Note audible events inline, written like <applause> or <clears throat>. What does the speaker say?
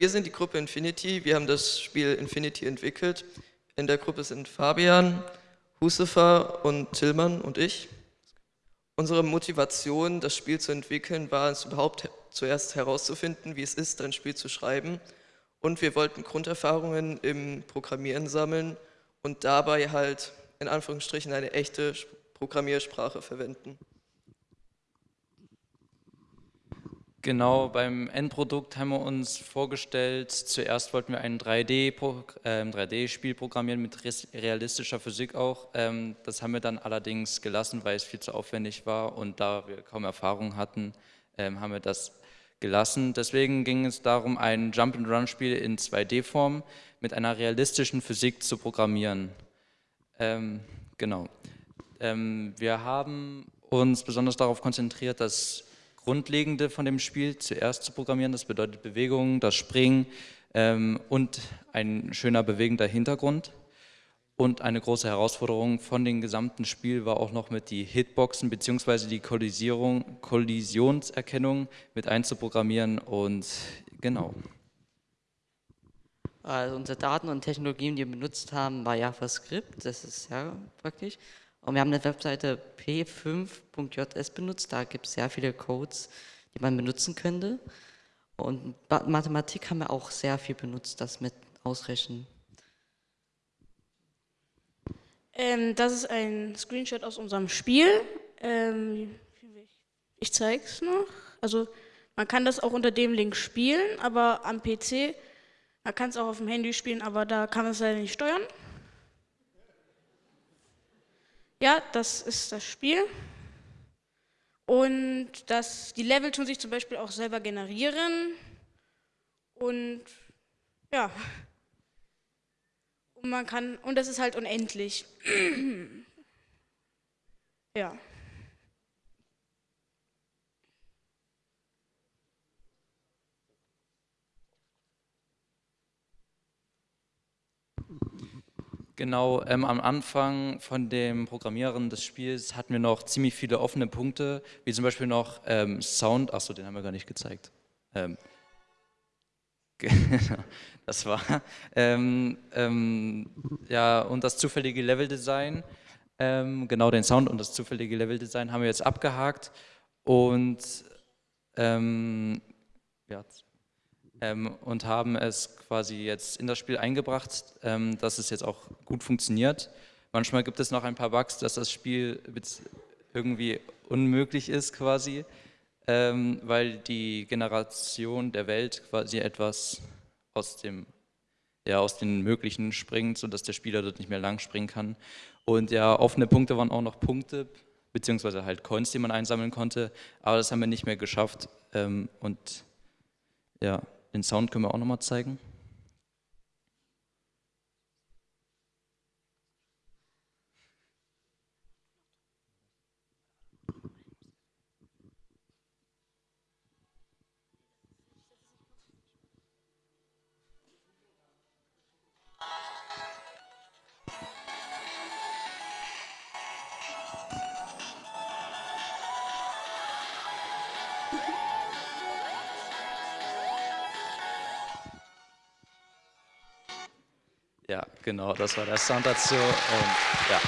Wir sind die Gruppe Infinity, wir haben das Spiel Infinity entwickelt. In der Gruppe sind Fabian, Husefer und Tillmann und ich. Unsere Motivation, das Spiel zu entwickeln, war es überhaupt zuerst herauszufinden, wie es ist, ein Spiel zu schreiben. Und wir wollten Grunderfahrungen im Programmieren sammeln und dabei halt in Anführungsstrichen eine echte Programmiersprache verwenden. Genau, beim Endprodukt haben wir uns vorgestellt, zuerst wollten wir ein 3D-Spiel äh, 3D programmieren mit realistischer Physik auch. Ähm, das haben wir dann allerdings gelassen, weil es viel zu aufwendig war und da wir kaum Erfahrung hatten, ähm, haben wir das gelassen. Deswegen ging es darum, ein Jump-and-Run-Spiel in 2D-Form mit einer realistischen Physik zu programmieren. Ähm, genau. Ähm, wir haben uns besonders darauf konzentriert, das Grundlegende von dem Spiel zuerst zu programmieren. Das bedeutet Bewegung, das Springen ähm, und ein schöner bewegender Hintergrund. Und eine große Herausforderung von dem gesamten Spiel war auch noch mit die Hitboxen bzw. die Kollisierung, Kollisionserkennung mit einzuprogrammieren und genau. Also unsere Daten und Technologien, die wir benutzt haben, war JavaScript, das ist ja praktisch. Und wir haben eine Webseite p5.js benutzt, da gibt es sehr viele Codes, die man benutzen könnte. Und Mathematik haben wir auch sehr viel benutzt, das mit Ausrechnen. Ähm, das ist ein Screenshot aus unserem Spiel. Ähm, ich zeige es noch. Also man kann das auch unter dem Link spielen, aber am PC, man kann es auch auf dem Handy spielen, aber da kann man es leider nicht steuern. Ja, das ist das Spiel. Und das, die Level tun sich zum Beispiel auch selber generieren. Und ja. Und man kann, und das ist halt unendlich. <clears throat> ja. Genau, ähm, am Anfang von dem Programmieren des Spiels hatten wir noch ziemlich viele offene Punkte, wie zum Beispiel noch ähm, Sound, achso, den haben wir gar nicht gezeigt. Ähm, <laughs> das war, ähm, ähm, ja, und das zufällige Leveldesign, ähm, genau den Sound und das zufällige Leveldesign haben wir jetzt abgehakt und ja, ähm, und haben es quasi jetzt in das Spiel eingebracht, ähm, dass es jetzt auch gut funktioniert. Manchmal gibt es noch ein paar Bugs, dass das Spiel irgendwie unmöglich ist quasi, ähm, weil die Generation der Welt quasi etwas aus dem ja, aus den Möglichen springt, sodass der Spieler dort nicht mehr lang springen kann. Und ja, offene Punkte waren auch noch Punkte, beziehungsweise halt Coins, die man einsammeln konnte, aber das haben wir nicht mehr geschafft. Ähm, und ja, den Sound können wir auch nochmal zeigen. Ja, genau, das war der Sound dazu. Und ja.